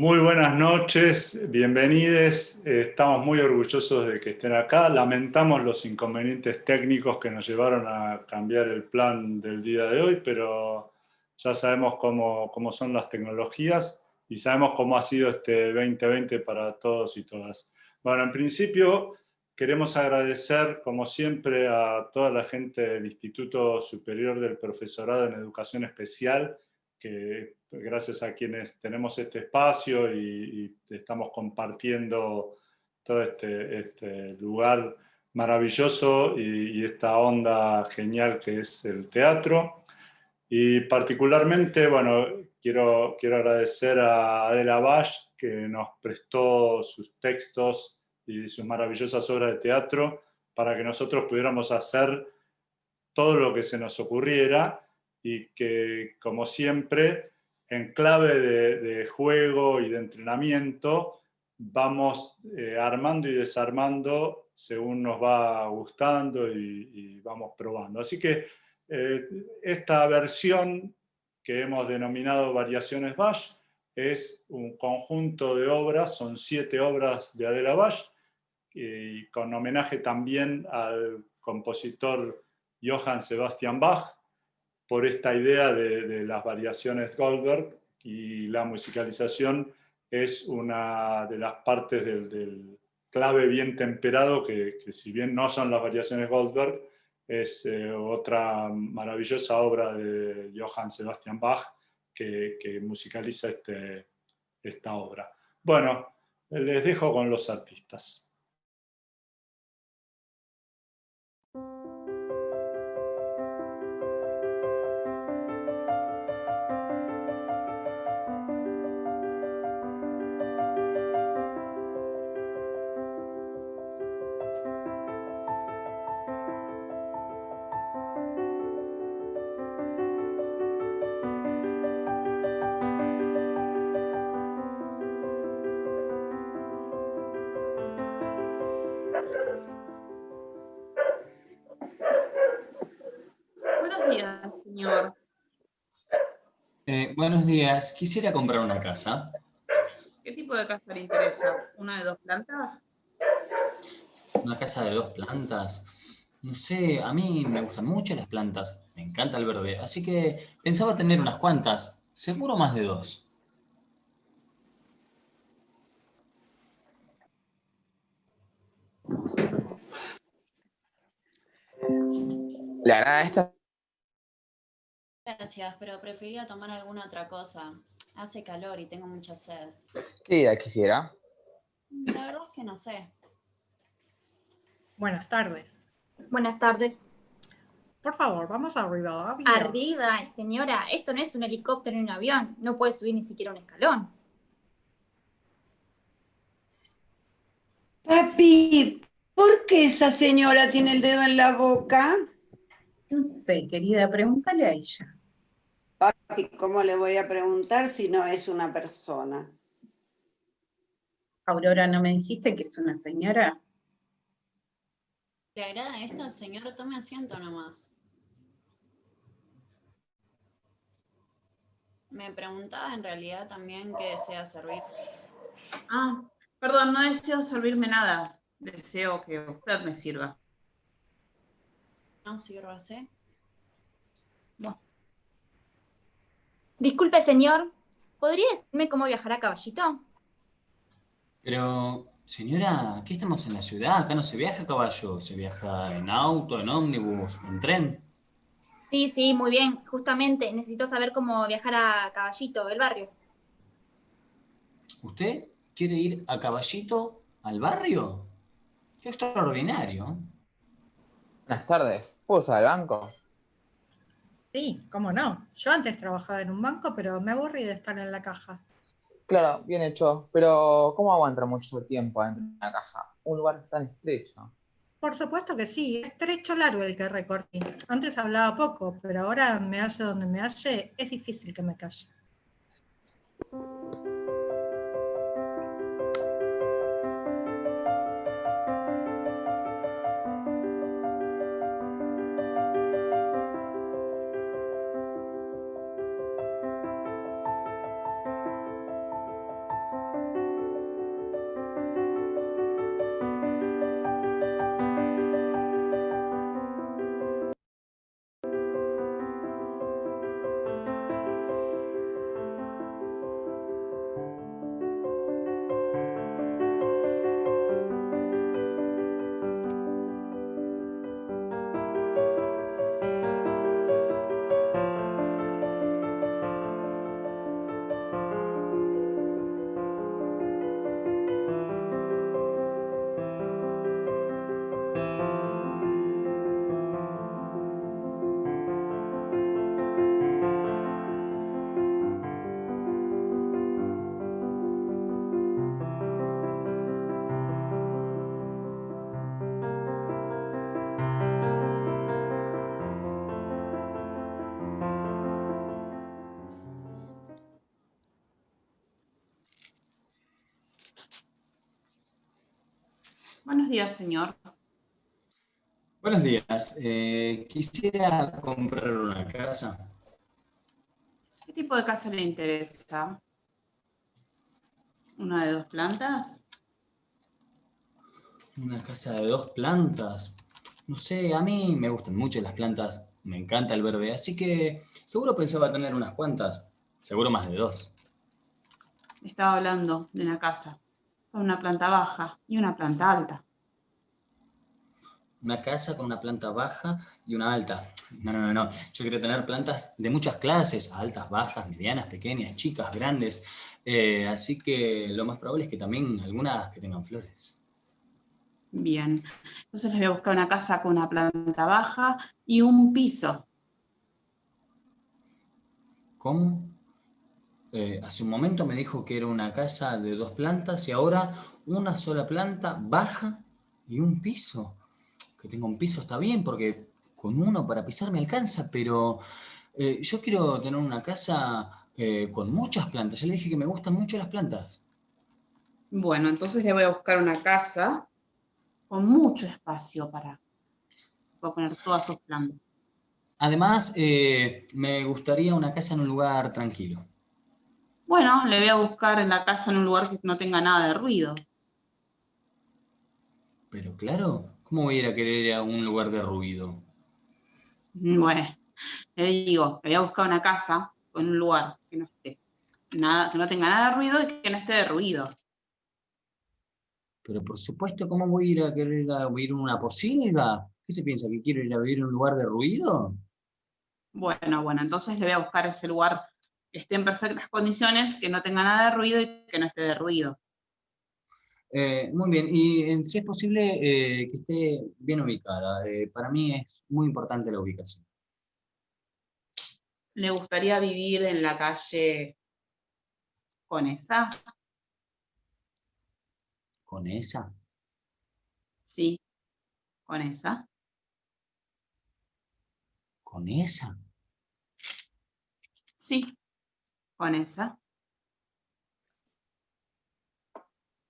Muy buenas noches, bienvenidos. Estamos muy orgullosos de que estén acá. Lamentamos los inconvenientes técnicos que nos llevaron a cambiar el plan del día de hoy, pero ya sabemos cómo, cómo son las tecnologías y sabemos cómo ha sido este 2020 para todos y todas. Bueno, en principio queremos agradecer, como siempre, a toda la gente del Instituto Superior del Profesorado en Educación Especial, que gracias a quienes tenemos este espacio y, estamos compartiendo todo este, este lugar maravilloso y, esta onda genial que es el teatro. Y particularmente, bueno, quiero, quiero agradecer a Adela Bash, que nos prestó sus textos y sus maravillosas obras de teatro para que nosotros pudiéramos hacer todo lo que se nos ocurriera y que, como siempre, en clave de, juego y de entrenamiento, vamos eh, armando y desarmando según nos va gustando y, vamos probando. Así que eh, esta versión que hemos denominado Variaciones Bash es un conjunto de obras, son siete obras de Adela Bash, y con homenaje también al compositor Johann Sebastian Bach, por esta idea de, las variaciones Goldberg y la musicalización es una de las partes del, clave bien temperado que, si bien no son las variaciones Goldberg, es eh, otra maravillosa obra de Johann Sebastian Bach que, que musicaliza este, esta obra. Bueno, les dejo con los artistas. Buenos días. Quisiera comprar una casa. ¿Qué tipo de casa le interesa? ¿Una de dos plantas? ¿Una casa de dos plantas? No sé, a mí me gustan mucho las plantas. Me encanta el verde. Así que pensaba tener unas cuantas. Seguro más de dos. La verdad, esta Gracias, pero preferiría tomar alguna otra cosa. Hace calor y tengo mucha sed. ¿Qué idea quisiera? La verdad es que no sé. Buenas tardes. Buenas tardes. Por favor, vamos arriba. Arriba, señora. Esto no es un helicóptero ni un avión. No puede subir ni siquiera un escalón. Papi, ¿por qué esa señora tiene el dedo en la boca? No sé, querida, pregúntale a ella. ¿Cómo le voy a preguntar si no es una persona? Aurora, ¿no me dijiste que es una señora? ¿Le agrada esto, señor? Tome asiento nomás. Me preguntaba en realidad también qué desea servir. Ah, perdón, no deseo servirme nada. Deseo que usted me sirva. No sírvase. Bueno. Disculpe, señor, ¿podría decirme cómo viajar a caballito? Pero, señora, aquí estamos en la ciudad, acá no se viaja a caballo, se viaja en auto, en ómnibus, en tren. Sí, sí, muy bien, justamente, necesito saber cómo viajar a Caballito, el barrio. ¿Usted quiere ir a Caballito, al barrio? Qué extraordinario. Buenas tardes, ¿puedo usar el banco? Sí, cómo no. Yo antes trabajaba en un banco, pero me aburrí de estar en la caja. Claro, bien hecho. Pero, ¿cómo aguanta mucho tiempo dentro de una caja? Un lugar tan estrecho. Por supuesto que sí, estrecho largo el que recorrí. Antes hablaba poco, pero ahora me hace donde me hace, es difícil que me calle. Buenos días, señor. Buenos días. Eh, quisiera comprar una casa. ¿Qué tipo de casa le interesa? ¿Una de dos plantas? Una casa de dos plantas. No sé, a mí me gustan mucho las plantas. Me encanta el verde, así que seguro pensaba tener unas cuantas. Seguro más de dos. Estaba hablando de una casa con una planta baja y una planta alta. Una casa con una planta baja y una alta. No, no, no, no. Yo quiero tener plantas de muchas clases, altas, bajas, medianas, pequeñas, chicas, grandes. Eh, así que lo más probable es que también algunas que tengan flores. Bien, entonces les voy a buscar una casa con una planta baja y un piso. ¿Cómo? Eh, hace un momento me dijo que era una casa de dos plantas y ahora una sola planta baja y un piso. Que tenga un piso está bien porque con uno para pisar me alcanza, pero eh, yo quiero tener una casa eh, con muchas plantas. Ya le dije que me gustan mucho las plantas. Bueno, entonces le voy a buscar una casa con mucho espacio para, para poner todas sus plantas. Además, me gustaría una casa en un lugar tranquilo. Bueno, le voy a buscar en la casa en un lugar que no tenga nada de ruido. Pero claro, ¿cómo voy a ir a querer ir a un lugar de ruido? Bueno, le digo, le voy a buscar una casa con un lugar que no esté nada, que no tenga nada de ruido y que no esté de ruido. Pero por supuesto, ¿cómo voy a ir a querer ir a vivir en una posilga? ¿Qué se piensa? ¿Que quiero ir a vivir en un lugar de ruido? Bueno, bueno, entonces le voy a buscar ese lugar esté en perfectas condiciones, que no tenga nada de ruido y que no esté de ruido. Eh, muy bien, y si es posible eh, que esté bien ubicada. Eh, para mí es muy importante la ubicación. ¿Le gustaría vivir en la calle con esa? ¿Con esa? Sí, con esa. ¿Con esa? Sí, con esa.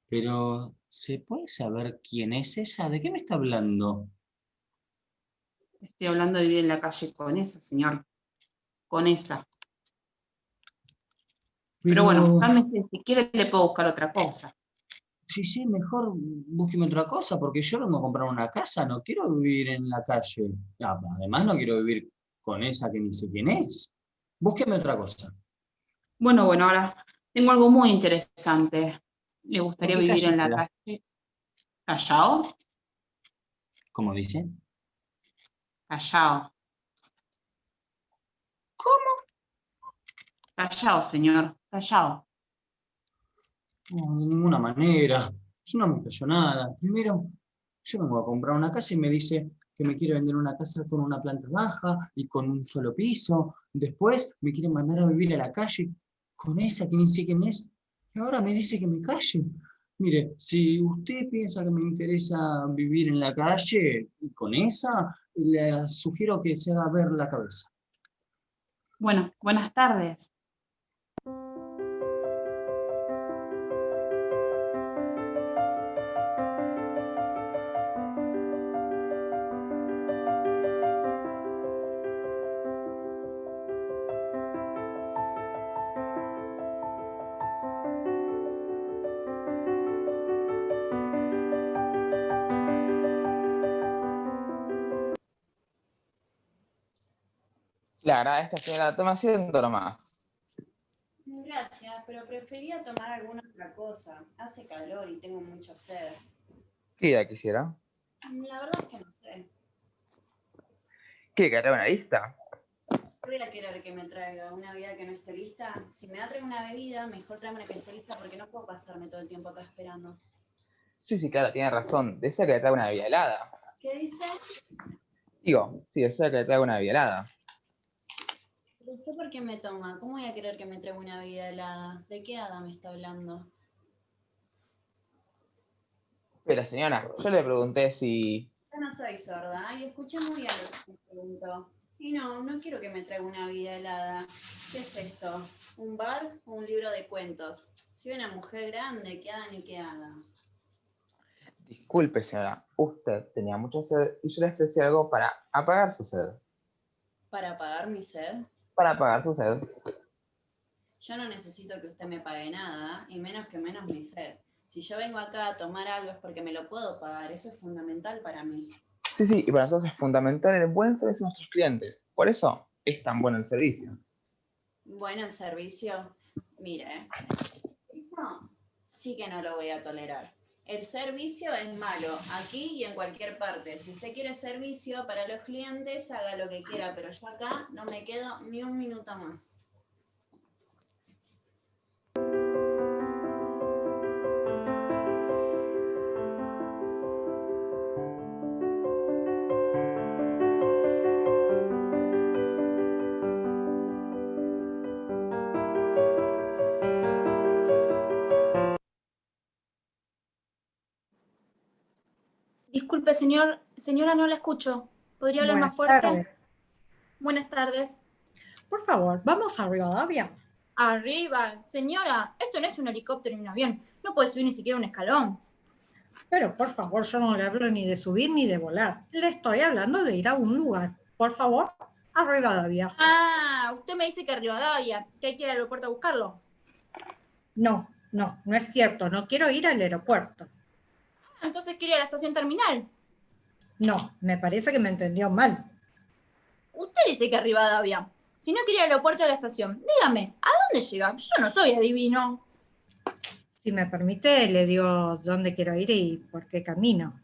Pero, ¿se puede saber quién es esa? ¿De qué me está hablando? Estoy hablando de vivir en la calle con esa, señor. Con esa. Pero, bueno, cálmese, si quiere le puedo buscar otra cosa. Sí, sí, mejor búsqueme otra cosa, porque yo vengo a comprar una casa, no quiero vivir en la calle. Además, no quiero vivir con esa que ni sé quién es. Búsqueme otra cosa. Bueno, bueno, ahora tengo algo muy interesante. ¿Le gustaría vivir en la calle? ¿Callao? ¿Cómo dice? Callao. ¿Cómo? Callao, señor, callao. No, de ninguna manera. Yo no me callo nada. Primero, yo vengo a comprar una casa y me dice que me quiere vender una casa con una planta baja y con un solo piso. Después me quiere mandar a vivir a la calle con esa que ni sé quién es, y ahora me dice que me calle. Mire, si usted piensa que me interesa vivir en la calle con esa, le sugiero que se haga ver la cabeza. Bueno, buenas tardes. Clara, esta señora toma asiento nomás. Gracias, pero prefería tomar alguna otra cosa. Hace calor y tengo mucha sed. ¿Qué idea quisiera? La verdad es que no sé. ¿Quiere que traiga una lista? Voy a querer que me traiga una bebida que no esté lista. Si me va a traer una bebida, mejor tráeme una que esté lista porque no puedo pasarme todo el tiempo acá esperando. Sí, sí, claro, tiene razón. Desea que le traiga una bebida helada. ¿Qué dice? Digo, sí, desea que le traiga una bebida helada. ¿Pero usted por qué me toma? ¿Cómo voy a querer que me traiga una bebida helada? ¿De qué hada me está hablando? Pero señora, yo le pregunté si... Yo no soy sorda y escuché muy bien lo que me preguntó. Y no, no quiero que me traiga una bebida helada. ¿Qué es esto? ¿Un bar o un libro de cuentos? Soy una mujer grande, ¿qué hada ni qué hada? Disculpe, señora, usted tenía mucha sed y yo le ofrecí algo para apagar su sed. ¿Para apagar mi sed? Para apagar su sed. Yo no necesito que usted me pague nada, y menos que menos mi sed. Si yo vengo acá a tomar algo es porque me lo puedo pagar, eso es fundamental para mí. Sí, sí, y para nosotros es fundamental el buen servicio a nuestros clientes. Por eso es tan bueno el servicio. Bueno, el servicio, mire, eso sí que no lo voy a tolerar. El servicio es malo, aquí y en cualquier parte. Si usted quiere servicio para los clientes, haga lo que quiera, pero yo acá no me quedo ni un minuto más. Disculpe, señor, señora, no la escucho. ¿Podría hablar más fuerte? tardes. Buenas tardes. Por favor, vamos a Rivadavia. Arriba, señora, esto no es un helicóptero ni un avión. No puede subir ni siquiera un escalón. Pero por favor, yo no le hablo ni de subir ni de volar. Le estoy hablando de ir a un lugar. Por favor, a Rivadavia. Ah, usted me dice que Rivadavia, que hay que ir al aeropuerto a buscarlo. No, no, no es cierto. No quiero ir al aeropuerto. Ah, Entonces quiere ir a la estación terminal. No, me parece que me entendió mal. Usted dice que Rivadavia. Si no quiere ir al aeropuerto a la estación, dígame, ¿a dónde llega? Yo no soy adivino. Si me permite, le digo dónde quiero ir y por qué camino.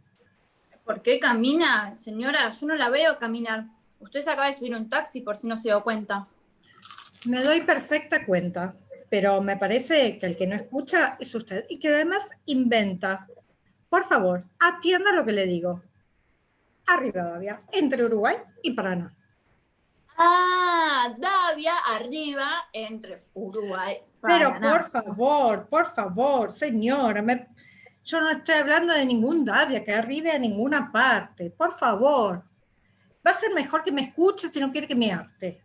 ¿Por qué camina? Señora, yo no la veo caminar. Usted se acaba de subir a un taxi por si no se dio cuenta. Me doy perfecta cuenta, pero me parece que el que no escucha es usted y que además inventa. Por favor, atienda lo que le digo. A Rivadavia, entre Uruguay y Paraná. Ah, Davia, arriba, entre Uruguay. Pero Paraná. por favor, por favor, señora, me- yo no estoy hablando de ningún Davia que arribe a ninguna parte. Por favor. Va a ser mejor que me escuche si no quiere que me arte.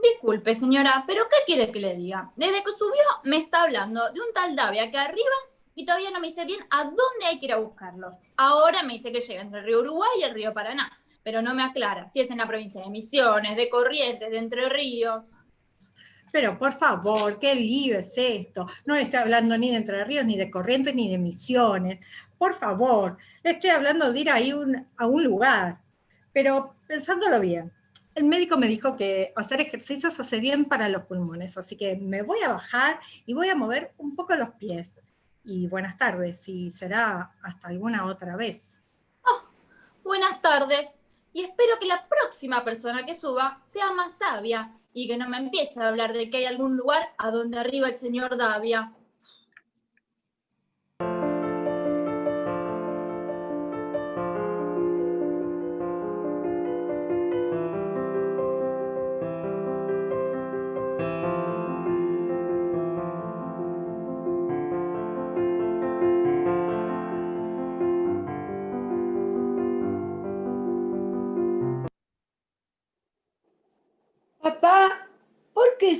Disculpe, señora, pero ¿qué quiere que le diga? Desde que subió me está hablando de un tal Davia que arriba y todavía no me dice bien a dónde hay que ir a buscarlo. Ahora me dice que llega entre el río Uruguay y el río Paraná, pero no me aclara si es en la provincia de Misiones, de Corrientes, de Entre Ríos. Pero por favor, qué lío es esto. No le estoy hablando ni de Entre Ríos, ni de Corrientes, ni de Misiones. Por favor, le estoy hablando de ir ahí un- a un lugar. Pero pensándolo bien, el médico me dijo que hacer ejercicios hace bien para los pulmones, así que me voy a bajar y voy a mover un poco los pies. Y buenas tardes, y será hasta alguna otra vez. Buenas tardes, y espero que la próxima persona que suba sea más sabia y que no me empiece a hablar de que hay algún lugar a donde arriba el señor Davia.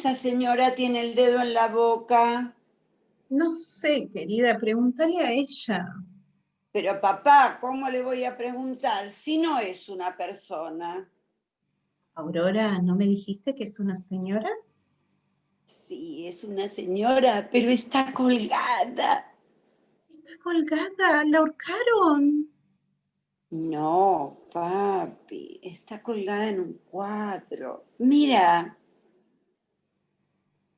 Esa señora tiene el dedo en la boca? No sé, querida, pregúntale a ella. Pero papá, ¿cómo le voy a preguntar si no es una persona? Aurora, ¿no me dijiste que es una señora? Sí, es una señora, pero está colgada. Está colgada, la ahorcaron. No, papi, está colgada en un cuadro. Mira,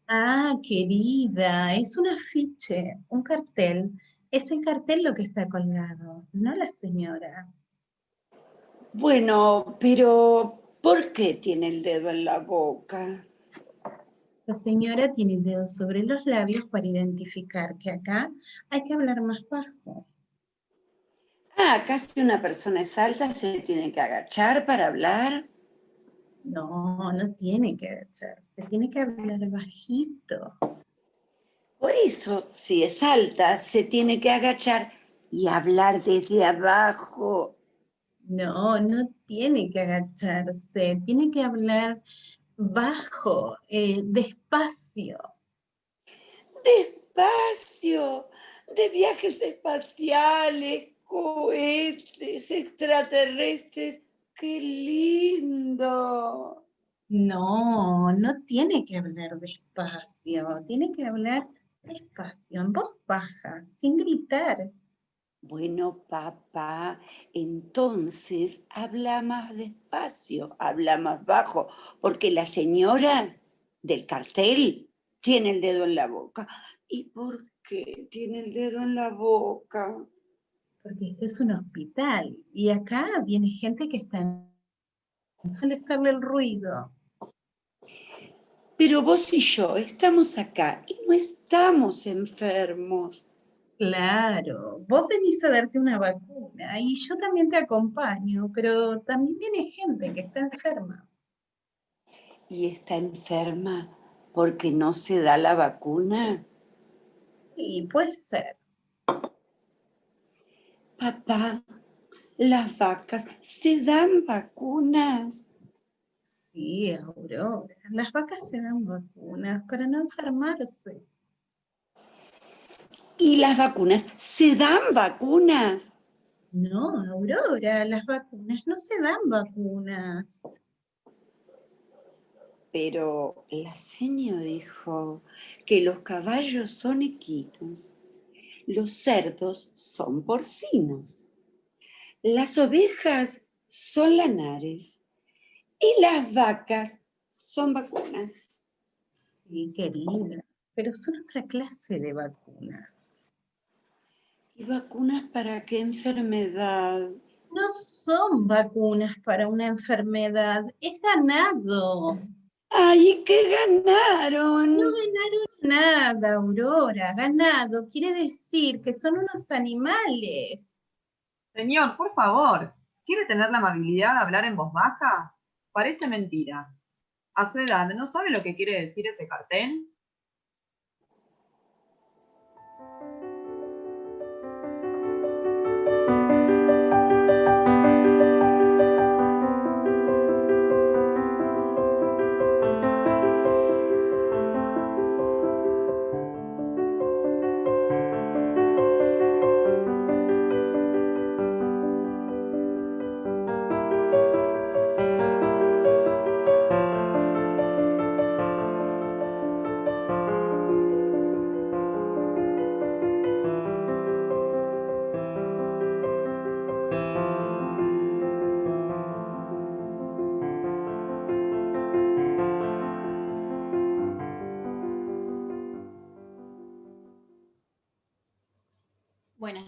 Ah, querida, es un afiche, un cartel. Es el cartel lo que está colgado, no la señora. bueno, pero ¿por qué tiene el dedo en la boca? La señora tiene el dedo sobre los labios para identificar que acá hay que hablar más bajo. Ah, casi una persona es alta, se tiene que agachar para hablar. No, no tiene que agacharse, tiene que hablar bajito. Por eso, si es alta, se tiene que agachar y hablar desde abajo. No, no tiene que agacharse, tiene que hablar bajo, eh, despacio. Despacio, de viajes espaciales, cohetes extraterrestres. ¡Qué lindo! No, no tiene que hablar despacio, tiene que hablar despacio, en voz baja, sin gritar. Bueno, papá, entonces habla más despacio, habla más bajo, porque la señora del cartel tiene el dedo en la boca. ¿Y por qué tiene el dedo en la boca? Porque este es un hospital y acá viene gente que está en molestarle el ruido. Pero vos y yo estamos acá y no estamos enfermos. Claro, vos venís a darte una vacuna y yo también te acompaño, pero también viene gente que está enferma. ¿Y está enferma porque no se da la vacuna? Sí, puede ser. Papá, las vacas se dan vacunas. Sí, Aurora, las vacas se dan vacunas para no enfermarse. ¿Y las vacunas se dan vacunas? No, Aurora, las vacunas no se dan vacunas. Pero la señora dijo que los caballos son equinos, los cerdos son porcinos, las ovejas son lanares y las vacas son vacunas. Sí, querida, pero son otra clase de vacunas. ¿Y vacunas para qué enfermedad? No son vacunas para una enfermedad, es ganado. ¡Ay, qué ganaron! No ganaron nada, Aurora. Ganado quiere decir que son unos animales. Señor, por favor, ¿quiere tener la amabilidad de hablar en voz baja? Parece mentira. A su edad, ¿no sabe lo que quiere decir ese cartel?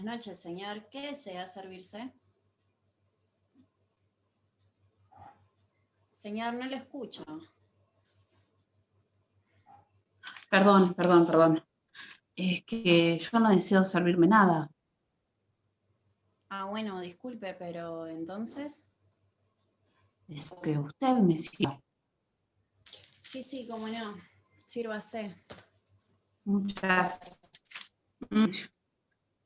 Noches, señor. ¿Qué desea servirse? Señor, no le escucho. Perdón, perdón, perdón. Es que yo no deseo servirme nada. Ah, bueno, disculpe, pero entonces... Es que usted me sirva. Sí, sí, cómo no. Sírvase. Muchas.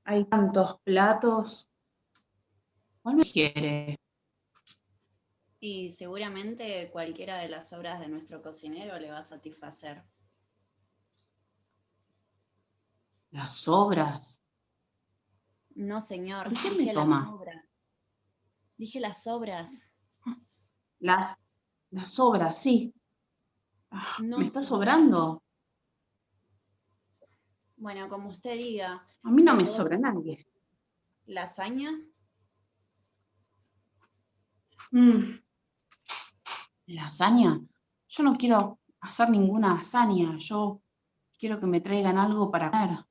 Hay tantos platos. ¿Cuál me quiere? Y seguramente cualquiera de las obras de nuestro cocinero le va a satisfacer. Las sobras. No, señor. ¿Por qué me dije las toma? obras. Dije las obras. La- las sobras, sí. Ah, No, ¿Me está señor. sobrando? Bueno, como usted diga. A mí no me sobra nadie. ¿Lasaña? Mm. ¿Lasaña? Yo no quiero hacer ninguna hazaña. Yo quiero que me traigan algo para comer.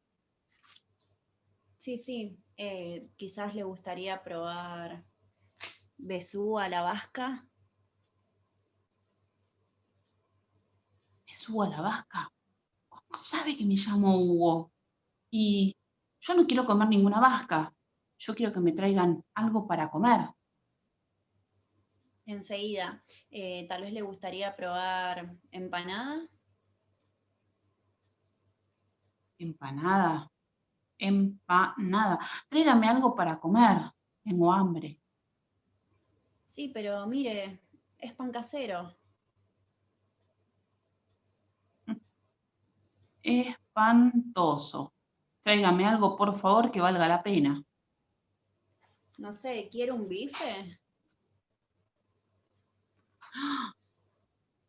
Sí, sí. eh, quizás le gustaría probar besú a la vasca. ¿Me subo a la vasca? ¿Cómo sabe que me llamo Hugo? Y yo no quiero comer ninguna vasca. Yo quiero que me traigan algo para comer. Enseguida. Eh, tal vez le gustaría probar empanada. Empanada. Empanada. Tráigame algo para comer. Tengo hambre. Sí, pero mire, es pan casero. Espantoso. Tráigame algo, por favor, que valga la pena. No sé, ¿quiere un bife?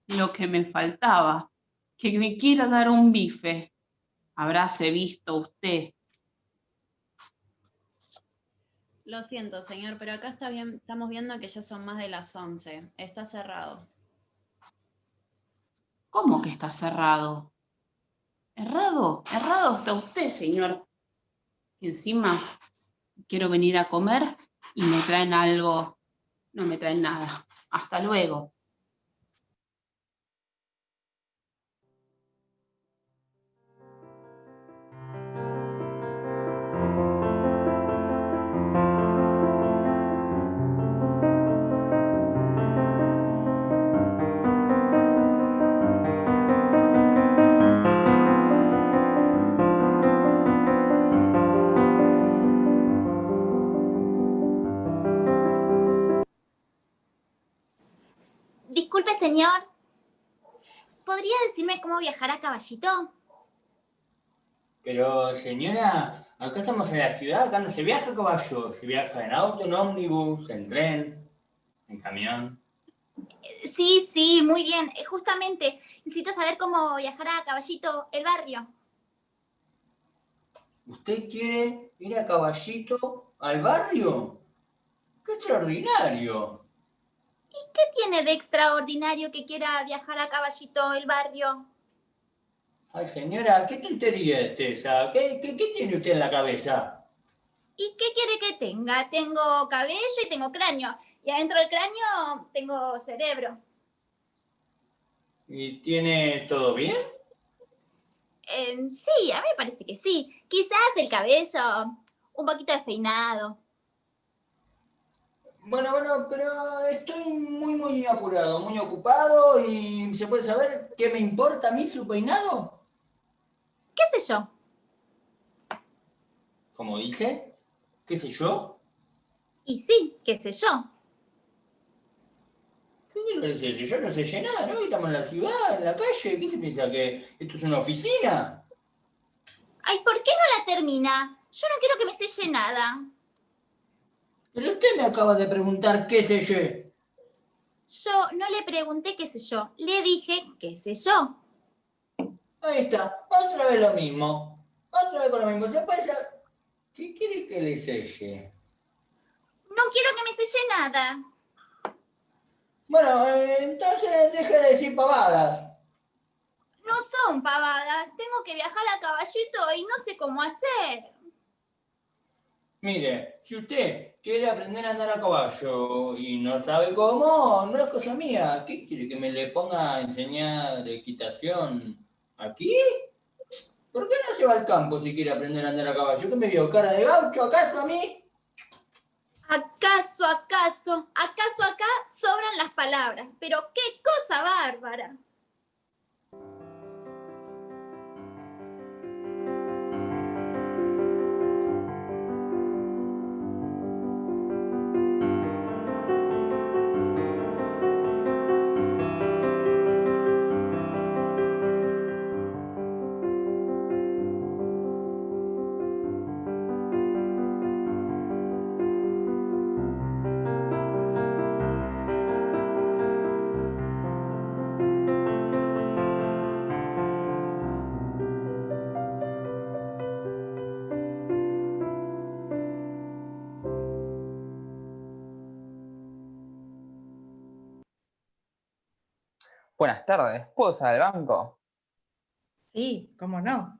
Lo que me faltaba, que me quiera dar un bife. Habráse visto usted. Lo siento, señor, pero acá está bien, estamos viendo que ya son más de las 11. Está cerrado. ¿Cómo que está cerrado? Errado, errado está usted, señor. Encima quiero venir a comer y me traen algo. No me traen nada. Hasta luego. Señor. ¿Podría decirme cómo viajar a caballito? Pero señora, acá estamos en la ciudad, acá no se viaja a caballo, se viaja en auto, en ómnibus, en tren, en camión. Sí, sí, muy bien. Eh, Justamente, necesito saber cómo viajar a caballito el barrio. ¿Usted quiere ir a caballito al barrio? ¡Qué extraordinario! ¿Y qué tiene de extraordinario que quiera viajar a caballito el barrio? Ay, señora, ¿qué tontería es esa? ¿Qué, qué, qué tiene usted en la cabeza? ¿Y qué quiere que tenga? Tengo cabello y tengo cráneo. Y adentro del cráneo tengo cerebro. ¿Y tiene todo bien? Em, sí, a mí me parece que sí. Quizás el cabello un poquito despeinado. Bueno, bueno, pero estoy muy, muy apurado, muy ocupado y ¿se puede saber qué me importa a mí su peinado? ¿Qué sé yo? Como dije, ¿qué sé yo? Y sí, qué sé yo. ¿Qué sé yo? Yo no sé nada, ¿no? Estamos en la ciudad, en la calle, ¿qué se piensa? ¿Que esto es una oficina? Ay, ¿por qué no la termina? Yo no quiero que me selle nada. Pero usted me acaba de preguntar qué sé yo. Yo no le pregunté qué sé yo, le dije qué sé yo. Ahí está, otra vez lo mismo. Otra vez con lo mismo. ¿Se puede saber? ¿Qué quiere que le selle? No quiero que me selle nada. Bueno, eh, entonces deje de decir pavadas. No son pavadas, tengo que viajar a caballito y no sé cómo hacer. Mire, si usted quiere aprender a andar a caballo y no sabe cómo, no es cosa mía. ¿Qué quiere que me le ponga a enseñar equitación aquí? ¿Por qué no se va al campo si quiere aprender a andar a caballo? ¿Qué me vio? ¿Cara de gaucho acaso a mí? ¿Acaso, acaso, acaso acá sobran las palabras? Pero qué cosa bárbara. Buenas tardes, ¿puedo usar el banco? Sí, cómo no.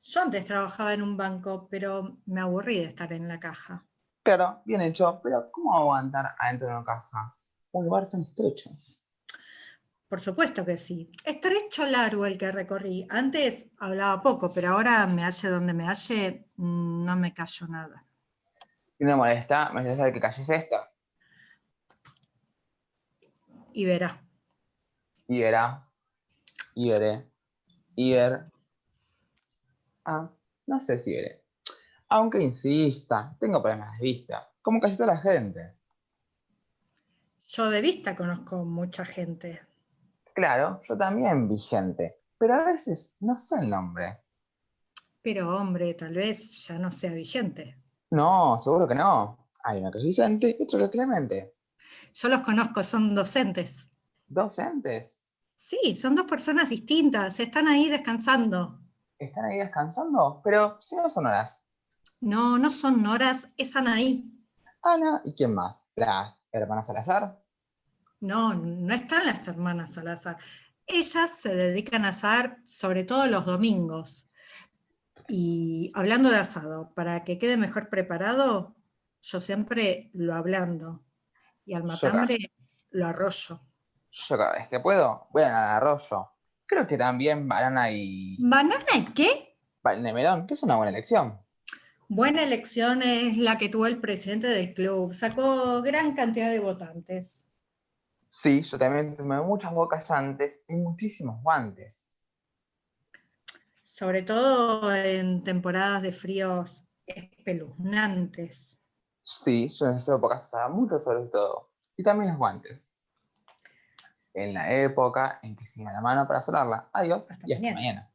Yo antes trabajaba en un banco, pero me aburrí de estar en la caja. Claro, bien hecho, pero ¿cómo aguantar adentro de una caja? Un lugar tan estrecho. Por supuesto que sí. Estrecho largo el que recorrí. Antes hablaba poco, pero ahora me halle donde me halle, no me callo nada. Si no molesta, me hace saber qué calle es esta. Y verá. Veré. Y ver. Ah, no sé si veré. Aunque insista, tengo problemas de vista, como casi toda la gente. Yo de vista conozco mucha gente. Claro, yo también vi gente, pero a veces no sé el nombre. Pero hombre, tal vez ya no sea vigente. No, seguro que no. Hay uno que es Vicente y otro que es Clemente. Yo los conozco, son docentes. ¿Docentes? Sí, son dos personas distintas, están ahí descansando. ¿Están ahí descansando? Pero si no son horas. No, no son Noras, es Anaí. Ana, ¿y quién más? ¿Las hermanas Salazar? No, no están las hermanas Salazar. Ellas se dedican a asar sobre todo los domingos. Y hablando de asado, para que quede mejor preparado, yo siempre lo ablando. Y al matambre lo arroyo. Yo cada vez que puedo, voy al arroyo. Creo que también banana y ¿Banana y qué? melón, que es una buena elección. Buena elección es la que tuvo el presidente del club. Sacó gran cantidad de votantes. Sí, yo también tomé muchas bocas antes y muchísimos guantes. Sobre todo en temporadas de fríos espeluznantes. Sí, yo en esas épocas usaba mucho sobre todo. Y también los guantes. En la época en que se iba la mano para solarla. Adiós y hasta mañana. mañana.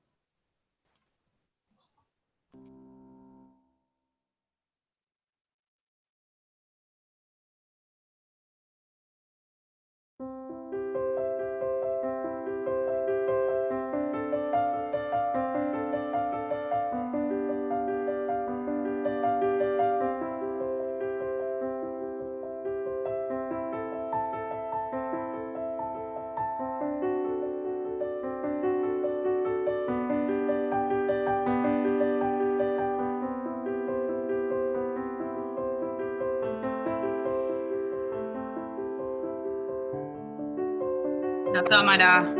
La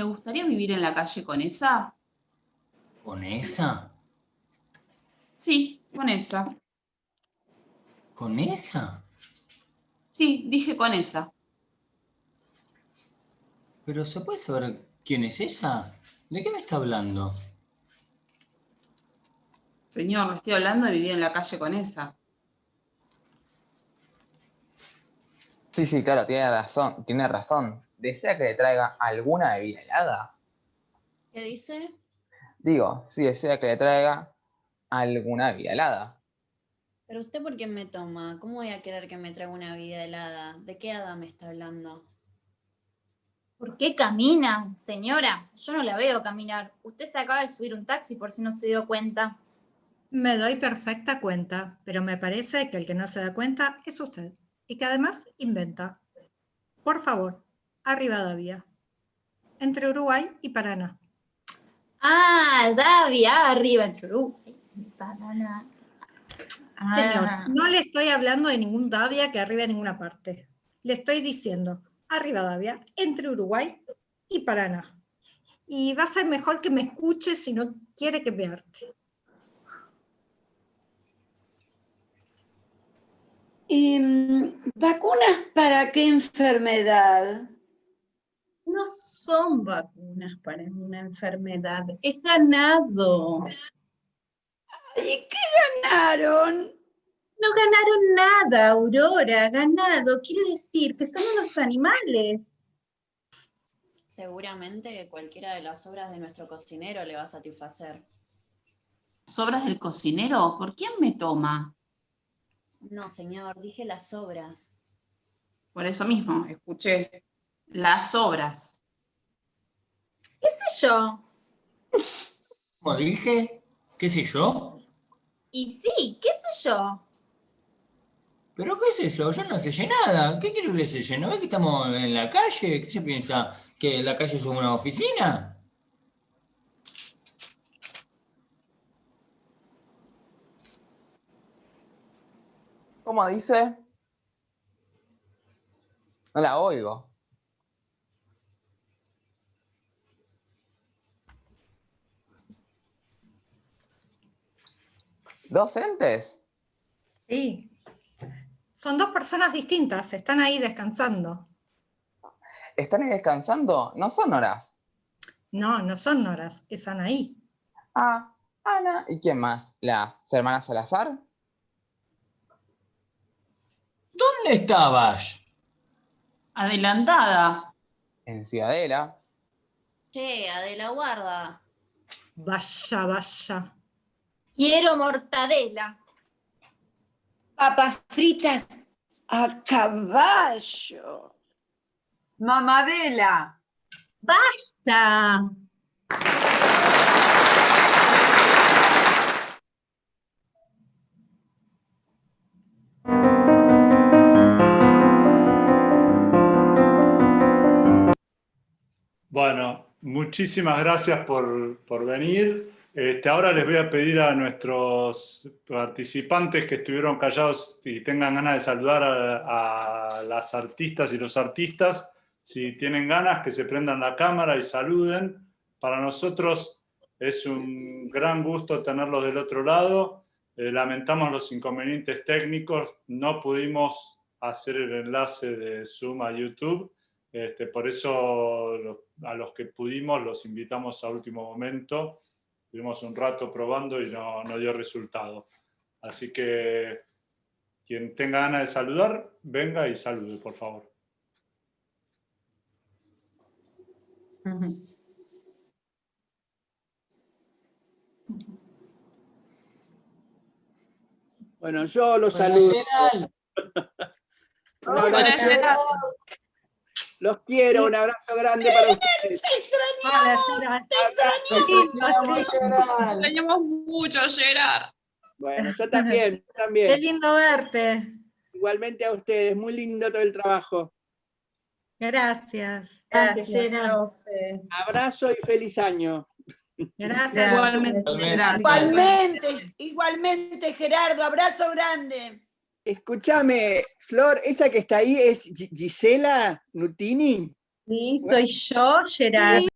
¿Le gustaría vivir en la calle con esa? ¿Con esa? Sí, con esa. ¿Con esa? Sí, dije con esa. Pero ¿se puede saber quién es esa? ¿De qué me está hablando? Señor, le estoy hablando de vivir en la calle con esa. Sí, sí, claro, tiene razón. Tiene razón. ¿Desea que le traiga alguna bebida helada? ¿Qué dice? Digo, si desea que le traiga alguna bebida helada. Pero usted por qué me toma? ¿Cómo voy a querer que me traiga una vida helada? ¿De qué hada me está hablando? ¿Por qué camina, señora? Yo no la veo caminar. Usted se acaba de subir un taxi por si no se dio cuenta. Me doy perfecta cuenta, pero me parece que el que no se da cuenta es usted. Y que además inventa. Por favor, a Rivadavia. Entre Uruguay y Paraná. Ah, Davia, arriba entre Uruguay y Paraná. Señor, Ah. no le estoy hablando de ningún Davia que arriba a ninguna parte. Le estoy diciendo a Rivadavia, entre Uruguay y Paraná. Y va a ser mejor que me escuche si no quiere que me arte. Em, ¿Vacunas para qué enfermedad? No son vacunas para una enfermedad, es ganado. ¿Y qué ganaron? No ganaron nada, Aurora, ganado. Quiere decir que son unos animales. Seguramente cualquiera de las obras de nuestro cocinero le va a satisfacer. ¿Sobras del cocinero? ¿Por quién me toma? No, señor, dije las obras. Por eso mismo, escuché. Las obras. ¿Qué sé yo? ¿Cómo dije? ¿Qué sé yo? Y sí, qué sé yo. ¿Pero qué es eso? Yo no sé nada. ¿Qué quiere que le selle? ¿No ve que estamos en la calle? ¿Qué se piensa? ¿Que la calle es una oficina? ¿Cómo dice? No la oigo. ¿Docentes? Sí. Son dos personas distintas, están ahí descansando. ¿Están ahí descansando? No son horas. No, no son Noras, es Anaí. Ah, Ana. ¿Y quién más? ¿Las hermanas Salazar? ¿Dónde estabas? Adelantada. En Ciudadela. Che, Adela, guarda. Vaya, vaya. Quiero mortadela. Papas fritas a caballo. Mamadela. ¡Basta! Bueno, muchísimas gracias por, por venir. Este, ahora les voy a pedir a nuestros participantes que estuvieron callados y tengan ganas de saludar a, a las artistas y los artistas, si tienen ganas, que se prendan la cámara y saluden. Para nosotros es un gran gusto tenerlos del otro lado. Eh, lamentamos los inconvenientes técnicos, no pudimos hacer el enlace de Zoom a YouTube, este, por eso a los que pudimos los invitamos a último momento. Estuvimos un rato probando y no, no dio resultado. Así que quien tenga ganas de saludar, venga y salude, por favor. Bueno, yo los Hola, saludo. Abrazo. Los quiero, un abrazo grande para ustedes. Hola, Gerard. Vamos, Gerald. Extrañamos mucho, Gerard. Bueno, yo también, yo Qué también. lindo verte. Igualmente a ustedes, muy lindo todo el trabajo. Gracias. Gracias, Gerard. Abrazo y feliz año. Gracias. Igualmente. Igualmente. Igualmente, igualmente, Gerardo, abrazo grande. Escúchame, Flor, esa que está ahí es Gi- Gisela Nutini. Sí, soy yo, Gerard.